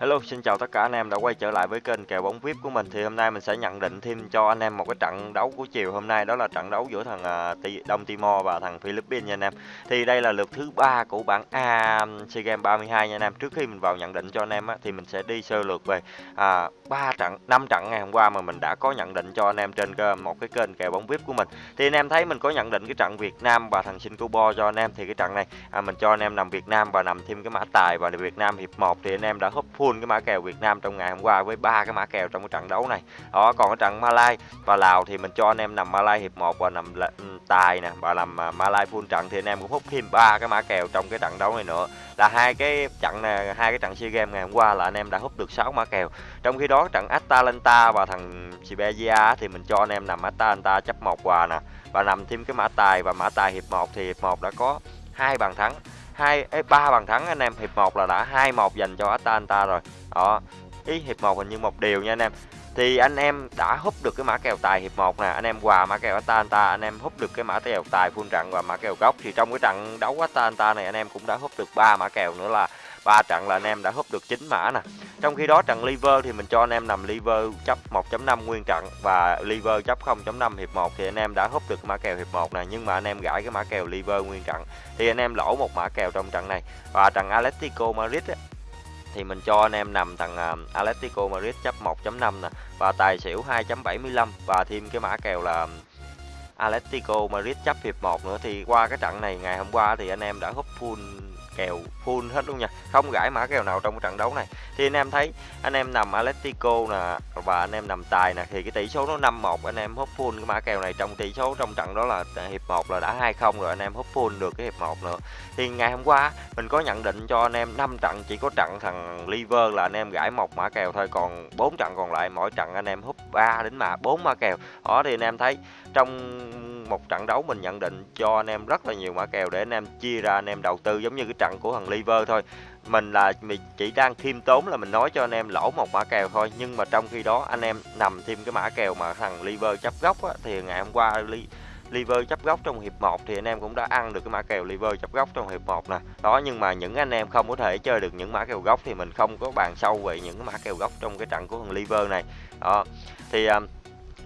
Hello, xin chào tất cả anh em đã quay trở lại với kênh kèo bóng VIP của mình. Thì hôm nay mình sẽ nhận định thêm cho anh em một cái trận đấu của chiều hôm nay đó là trận đấu giữa thằng à, Đông Timor và thằng Philippines nha anh em. Thì đây là lượt thứ ba của bảng A um, SEA Games 32 nha anh em. Trước khi mình vào nhận định cho anh em á, thì mình sẽ đi sơ lược về à, 3 trận, 5 trận ngày hôm qua mà mình đã có nhận định cho anh em trên ờ, một cái kênh kèo bóng VIP của mình. Thì anh em thấy mình có nhận định cái trận Việt Nam và thằng Singapore cho anh em thì cái trận này à, mình cho anh em nằm Việt Nam và nằm thêm cái mã tài và Việt Nam hiệp 1 thì anh em đã húp full cái mã kèo Việt Nam trong ngày hôm qua với ba cái mã kèo trong cái trận đấu này. Đó, còn cái trận Malai và Lào thì mình cho anh em nằm Malai hiệp 1 và nằm ừ, tài nè và nằm à, Malai full trận thì anh em cũng hút thêm ba cái mã kèo trong cái trận đấu này nữa. Là hai cái trận này, hai cái trận SEA Games ngày hôm qua là anh em đã hút được 6 mã kèo. Trong khi đó trận Atalanta và thằng Siberia thì mình cho anh em nằm Atalanta chấp một quà nè và nằm thêm cái mã tài và mã tài hiệp 1 thì hiệp 1 đã có hai bàn thắng hai ba bàn thắng anh em, hiệp 1 là đã hai một dành cho Atalanta rồi. Đó, ý hiệp 1 hình như một điều nha anh em. Thì anh em đã hút được cái mã kèo tài hiệp 1 nè, anh em quà mã kèo Atalanta, anh em hút được cái mã kèo tài full trận và mã kèo gốc. Thì trong cái trận đấu Atalanta này, anh em cũng đã hút được ba mã kèo nữa là ba trận là anh em đã húp được 9 mã nè. Trong khi đó trận liver thì mình cho anh em nằm liver chấp 1.5 nguyên trận và liver chấp 0.5 hiệp 1 thì anh em đã húp được mã kèo hiệp 1 này nhưng mà anh em gãi cái mã kèo liver nguyên trận thì anh em lỗ một mã kèo trong trận này. Và trận Atletico Madrid ấy, thì mình cho anh em nằm thằng uh, Atletico Madrid chấp 1.5 nè và tài xỉu 2.75 và thêm cái mã kèo là Atletico Madrid chấp hiệp 1 nữa. Thì qua cái trận này ngày hôm qua thì anh em đã húp full kèo full hết luôn nha. Không gãi mã kèo nào trong trận đấu này. Thì anh em thấy, anh em nằm Atletico nè, và anh em nằm tài nè, thì cái tỷ số nó 5-1 anh em hút full cái mã kèo này trong tỷ số trong trận đó là hiệp 1 là đã 2-0 rồi, anh em hút full được cái hiệp 1 nữa. Thì ngày hôm qua mình có nhận định cho anh em 5 trận, chỉ có trận thằng Liver là anh em gãi một mã kèo thôi, còn 4 trận còn lại, mỗi trận anh em hút 3 đến mà 4 mã kèo. Đó, thì anh em thấy trong một trận đấu mình nhận định cho anh em rất là nhiều mã kèo để anh em chia ra anh em đầu tư giống như cái trận của thằng Liver thôi mình là mình chỉ đang khiêm tốn là mình nói cho anh em lỗ một mã kèo thôi nhưng mà trong khi đó anh em nằm thêm cái mã kèo mà thằng Liver chấp góc á, thì ngày hôm qua li liver chấp góc trong hiệp 1 thì anh em cũng đã ăn được cái mã kèo liver chấp góc trong hiệp 1 nè. Đó nhưng mà những anh em không có thể chơi được những mã kèo góc thì mình không có bàn sâu về những mã kèo góc trong cái trận của thằng liver này. Đó. Thì uh,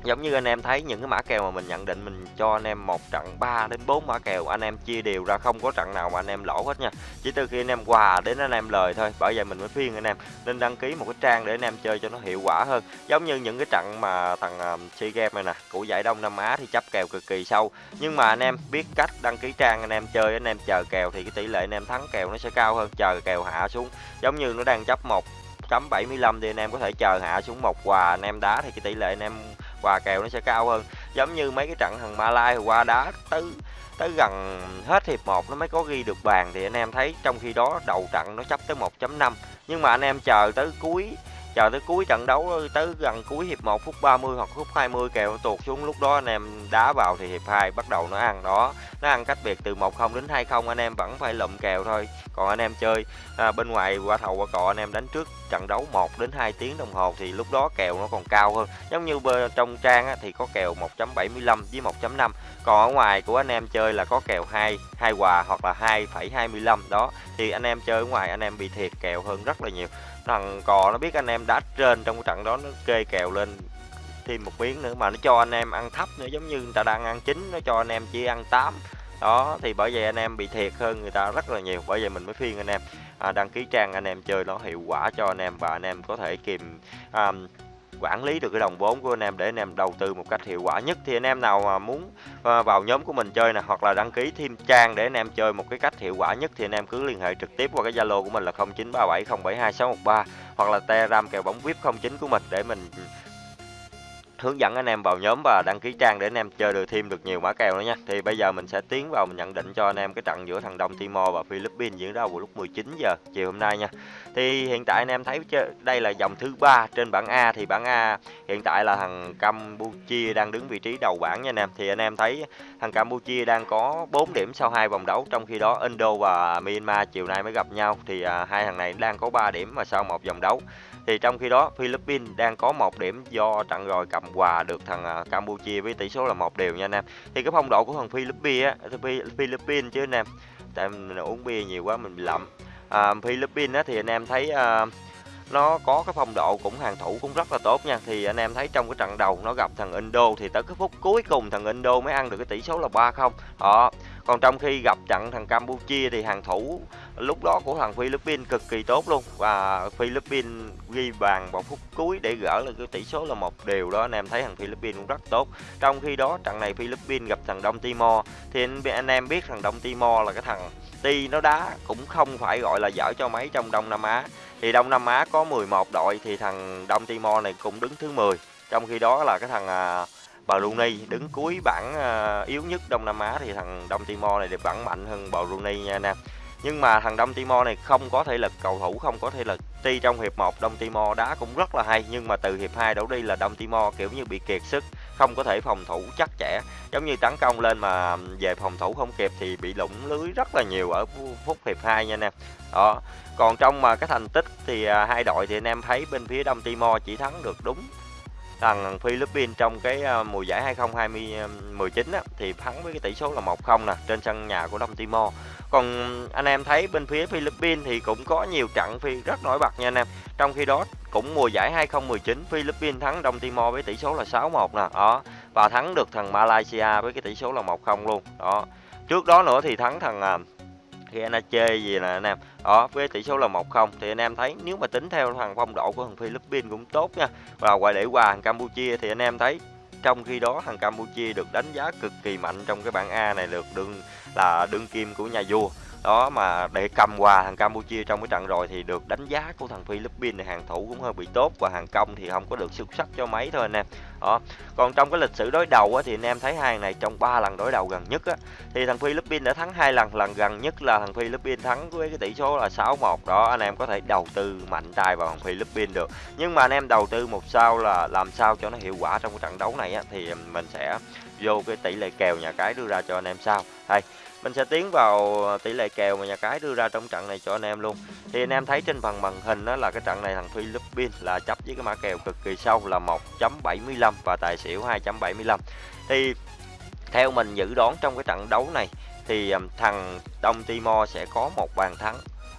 giống như anh em thấy những cái mã kèo mà mình nhận định mình cho anh em một trận 3 đến 4 mã kèo anh em chia đều ra không có trận nào mà anh em lỗ hết nha chỉ từ khi anh em quà đến anh em lời thôi bởi vậy mình mới phiên anh em nên đăng ký một cái trang để anh em chơi cho nó hiệu quả hơn giống như những cái trận mà thằng uh, game Games này nè của giải Đông Nam Á thì chấp kèo cực kỳ sâu nhưng mà anh em biết cách đăng ký trang anh em chơi anh em chờ kèo thì cái tỷ lệ anh em thắng kèo nó sẽ cao hơn chờ kèo hạ xuống giống như nó đang chấp một chấm 75 thì anh em có thể chờ hạ xuống một quà anh em đá thì cái tỷ lệ anh em và kèo nó sẽ cao hơn. Giống như mấy cái trận thằng Malai qua đá tới tới gần hết hiệp 1 nó mới có ghi được bàn. Thì anh em thấy trong khi đó đầu trận nó chấp tới 1.5 nhưng mà anh em chờ tới cuối chờ tới cuối trận đấu tới gần cuối hiệp 1 phút 30 hoặc phút 20 kèo tuột xuống. Lúc đó anh em đá vào thì hiệp 2 bắt đầu nó ăn đó. Nó ăn cách biệt từ 1-0 đến 2-0 anh em vẫn phải lụm kèo thôi. Còn anh em chơi à, bên ngoài qua thầu qua cọ anh em đánh trước trận đấu 1 đến 2 tiếng đồng hồ thì lúc đó kèo nó còn cao hơn. Giống như bên trong trang á, thì có kèo 1.75 với 1.5 còn ở ngoài của anh em chơi là có kèo 2 hai quà hoặc là 2,25 đó. Thì anh em chơi ở ngoài anh em bị thiệt kèo hơn rất là nhiều thằng cò nó biết anh em đá trên trong cái trận đó nó kê kèo lên thêm một miếng nữa mà nó cho anh em ăn thấp nữa giống như người ta đang ăn chín nó cho anh em chỉ ăn 8 đó thì bởi vậy anh em bị thiệt hơn người ta rất là nhiều bởi vậy mình mới phiên anh em à, đăng ký trang anh em chơi nó hiệu quả cho anh em và anh em có thể kìm à, quản lý được cái đồng vốn của anh em để anh em đầu tư một cách hiệu quả nhất. Thì anh em nào mà muốn à, vào nhóm của mình chơi nè, hoặc là đăng ký thêm trang để anh em chơi một cái cách hiệu quả nhất, thì anh em cứ liên hệ trực tiếp qua cái Zalo của mình là 0937072613 hoặc là Telegram kèo bóng VIP 09 của mình để mình hướng dẫn anh em vào nhóm và đăng ký trang để anh em chơi được thêm được nhiều mã kèo nữa nha. Thì bây giờ mình sẽ tiến vào mình nhận định cho anh em cái trận giữa thằng Đông Timor và Philippines diễn ra vào lúc 19 giờ chiều hôm nay nha. Thì hiện tại anh em thấy đây là dòng thứ ba trên bảng A thì bảng A hiện tại là thằng Campuchia đang đứng vị trí đầu bảng nha anh em. Thì anh em thấy thằng Campuchia đang có 4 điểm sau hai vòng đấu trong khi đó Indo và Myanmar chiều nay mới gặp nhau thì à, hai thằng này đang có 3 điểm mà sau một vòng đấu thì trong khi đó Philippines đang có một điểm do trận rồi cầm hòa được thằng à, Campuchia với tỷ số là một đều nha anh em. Thì cái phong độ của thằng Philippines á Philippines chứ anh em. Tại mình uống bia nhiều quá mình bị lậm. À, Philippines á thì anh em thấy à, nó có cái phong độ cũng hàng thủ cũng rất là tốt nha. Thì anh em thấy trong cái trận đầu nó gặp thằng Indo thì tới cái phút cuối cùng thằng Indo mới ăn được cái tỷ số là 3-0 đó còn trong khi gặp trận thằng Campuchia thì hàng thủ lúc đó của thằng Philippines cực kỳ tốt luôn. Và Philippines ghi bàn vào phút cuối để gỡ được cái tỷ số là một điều đó. Anh em thấy thằng Philippines cũng rất tốt. Trong khi đó trận này Philippines gặp thằng Đông Timor. Thì anh, em biết thằng Đông Timor là cái thằng Ti nó đá cũng không phải gọi là dở cho mấy trong Đông Nam Á. Thì Đông Nam Á có 11 đội thì thằng Đông Timor này cũng đứng thứ 10 trong khi đó là cái thằng à, Brunei đứng cuối bảng ờ, yếu nhất Đông Nam Á thì thằng Đông Timor này được bảng mạnh hơn Brunei nha anh em. Nhưng mà thằng Đông Timor này không có thể lực cầu thủ không có thể lực. Tuy trong hiệp 1 Đông Timor đá cũng rất là hay nhưng mà từ hiệp 2 đấu đi là Đông Timor kiểu như bị kiệt sức không có thể phòng thủ chắc chẽ. Giống như tấn công lên mà về phòng thủ không kịp thì bị lủng lưới rất là nhiều ở phút hiệp 2 nha anh em. Đó. Còn trong mà cái thành tích thì à, hai đội thì anh em thấy bên phía Đông Timor chỉ thắng được đúng thằng Philippines trong cái ờ, mùa giải 2019 ờ, á, thì thắng với cái tỷ số là 1-0 nè trên sân nhà của Đông Timor. Còn anh em thấy bên phía Philippines thì cũng có nhiều trận phi rất nổi bật nha anh em. Trong khi đó cũng mùa giải 2019 Philippines thắng Đông Timor với tỷ số là 6-1 nè đó. Và thắng được thằng Malaysia với cái tỷ số là 1-0 luôn đó. Trước đó nữa thì thắng thằng ờ, khi anh chơi gì là anh em. Đó, với tỷ số là 1-0 thì anh em thấy nếu mà tính theo thằng phong độ của thằng Philippines cũng tốt nha. Và quay để qua thằng Campuchia thì anh em thấy trong khi đó thằng Campuchia được đánh giá cực kỳ mạnh trong cái bảng A này, được đương là đương kim của nhà vua đó mà để cầm hòa thằng Campuchia trong cái trận rồi thì được đánh giá của thằng Philippines này hàng thủ cũng hơi bị tốt và hàng công thì không có được xuất sắc cho mấy thôi anh em. Đó còn trong cái lịch sử đối đầu á, thì anh em thấy hai này trong ba lần đối đầu gần nhất á, thì thằng Philippines đã thắng hai lần lần gần nhất là thằng Philippines thắng với cái tỷ số là 6-1 đó anh em có thể đầu tư mạnh tay vào thằng Philippines được. Nhưng mà anh em đầu tư một sao là làm sao cho nó hiệu quả trong cái trận đấu này á, thì mình sẽ vô cái tỷ lệ kèo nhà cái đưa ra cho anh em sao đây mình sẽ tiến vào tỷ lệ kèo mà nhà cái đưa ra trong trận này cho anh em luôn. Thì anh em thấy trên phần màn hình đó là cái trận này thằng Philippines là chấp với cái mã kèo cực kỳ sâu là 1.75 và tài xỉu 2.75 thì theo mình dự đoán trong cái trận đấu này thì thằng Đông Timor sẽ có một bàn thắng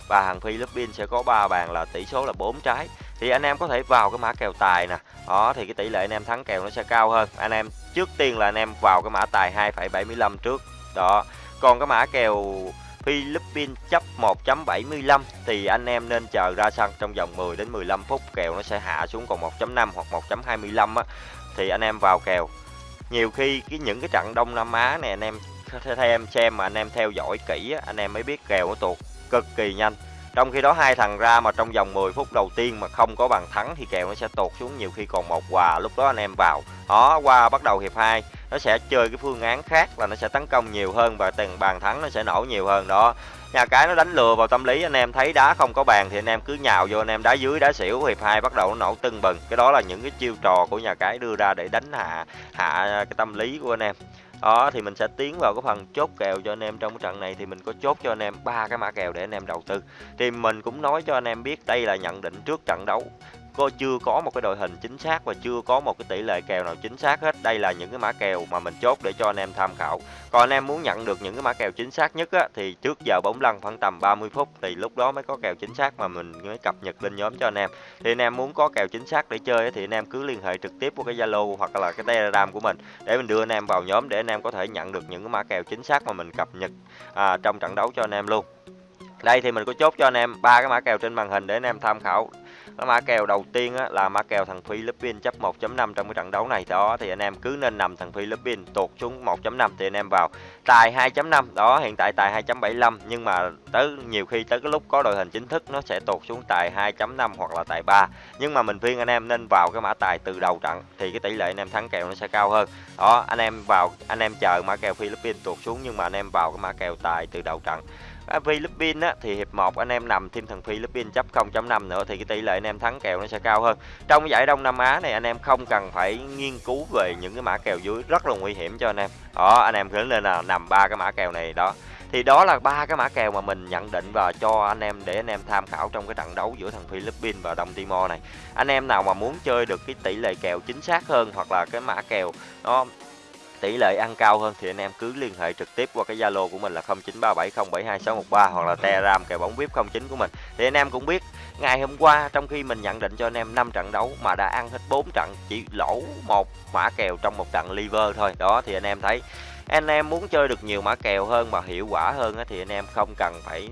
và thằng Philippines sẽ có 3 bàn là tỷ số là 4 trái. Thì anh em có thể vào cái mã kèo tài nè. Đó thì cái tỷ lệ anh em thắng kèo nó sẽ cao hơn. Anh em trước tiên là anh em vào cái mã tài 2,75 trước. Đó còn cái mã kèo Philippines chấp 1.75 thì anh em nên chờ ra sân trong vòng 10 đến 15 phút kèo nó sẽ hạ xuống còn 1.5 hoặc 1.25 á thì anh em vào kèo. Nhiều khi cái những cái trận Đông Nam Á này anh em theo em xem mà anh em theo dõi kỹ á, anh em mới biết kèo nó tuột cực kỳ nhanh. Trong khi đó hai thằng ra mà trong vòng 10 phút đầu tiên mà không có bàn thắng thì kèo nó sẽ tụt xuống nhiều khi còn một hòa lúc đó anh em vào. Đó qua bắt đầu hiệp 2 nó sẽ chơi cái phương án khác là nó sẽ tấn công nhiều hơn và từng bàn thắng nó sẽ nổ nhiều hơn đó. Nhà cái nó đánh lừa vào tâm lý, anh em thấy đá không có bàn thì anh em cứ nhào vô, anh em đá dưới đá xỉu, hiệp hai bắt đầu nó nổ tưng bừng. Cái đó là những cái chiêu trò của nhà cái đưa ra để đánh hạ hạ cái tâm lý của anh em. Đó, thì mình sẽ tiến vào cái phần chốt kèo cho anh em trong cái trận này. Thì mình có chốt cho anh em ba cái mã kèo để anh em đầu tư. Thì mình cũng nói cho anh em biết, đây là nhận định trước trận đấu có chưa có một cái đội hình chính xác và chưa có một cái tỷ lệ kèo nào chính xác hết. Đây là những cái mã kèo mà mình chốt để cho anh em tham khảo. Còn anh em muốn nhận được những cái mã kèo chính xác nhất á, thì trước giờ bóng lăn khoảng tầm 30 phút thì lúc đó mới có kèo chính xác mà mình mới cập nhật lên nhóm cho anh em. Thì anh em muốn có kèo chính xác để chơi thì anh em cứ liên hệ trực tiếp qua cái zalo hoặc là cái telegram của mình để mình đưa anh em vào nhóm để anh em có thể nhận được những cái mã kèo chính xác mà mình cập nhật à, trong trận đấu cho anh em luôn. Đây thì mình có chốt cho anh em ba cái mã kèo trên màn hình để anh em tham khảo cái mã kèo đầu tiên á, là mã kèo thằng Philippines chấp 1.5 trong cái trận đấu này. Đó thì anh em cứ nên nằm thằng Philippines tụt xuống 1.5 thì anh em vào. Tài 2.5 đó hiện tại tài 2.75 nhưng mà tới nhiều khi tới cái lúc có đội hình chính thức nó sẽ tụt xuống tài 2.5 hoặc là tài 3 nhưng mà mình khuyên anh em nên vào cái mã tài từ đầu trận thì cái tỷ lệ anh em thắng kèo nó sẽ cao hơn. Đó anh em vào anh em chờ mã kèo Philippines tụt xuống nhưng mà anh em vào cái mã kèo tài từ đầu trận. Philippines á, thì hiệp 1 anh em nằm thêm thằng Philippines chấp 0.5 nữa thì cái tỷ lệ anh em thắng kèo nó sẽ cao hơn. Trong giải Đông Nam Á này anh em không cần phải nghiên cứu về những cái mã kèo dưới rất là nguy hiểm cho anh em. Đó anh em cứ lên là nằm ba cái mã kèo này đó. Thì đó là ba cái mã kèo mà mình nhận định và cho anh em để anh em tham khảo trong cái trận đấu giữa thằng Philippines và Đông Timor này. Anh em nào mà muốn chơi được cái tỷ lệ kèo chính xác hơn hoặc là cái mã kèo nó tỷ lệ ăn cao hơn thì anh em cứ liên hệ trực tiếp qua cái Zalo của mình là 0937072613 hoặc là Telegram kèo bóng VIP 09 của mình. Thì anh em cũng biết, ngày hôm qua trong khi mình nhận định cho anh em 5 trận đấu mà đã ăn hết 4 trận, chỉ lỗ một mã kèo trong một trận liver thôi đó, thì anh em thấy anh em muốn chơi được nhiều mã kèo hơn mà hiệu quả hơn thì anh em không cần phải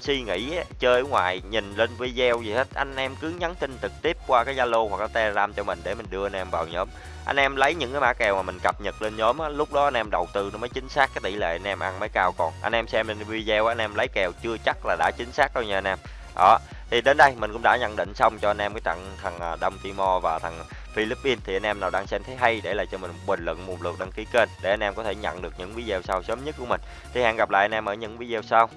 suy nghĩ chơi ở ngoài nhìn lên video gì hết anh em cứ nhắn tin trực tiếp qua cái zalo hoặc cái telegram cho mình để mình đưa anh em vào nhóm anh em lấy những cái mã kèo mà mình cập nhật lên nhóm á, lúc đó anh em đầu tư nó mới chính xác cái tỷ lệ anh em ăn mới cao. Còn anh em xem lên video anh em lấy kèo chưa chắc là đã chính xác đâu nha anh em. Đó thì đến đây mình cũng đã nhận định xong cho anh em cái trận thằng à, Đông Timor và thằng Philippines thì anh em nào đang xem thấy hay để lại cho mình một bình luận một lượt đăng ký kênh để anh em có thể nhận được những video sau sớm nhất của mình. Thì hẹn gặp lại anh em ở những video sau.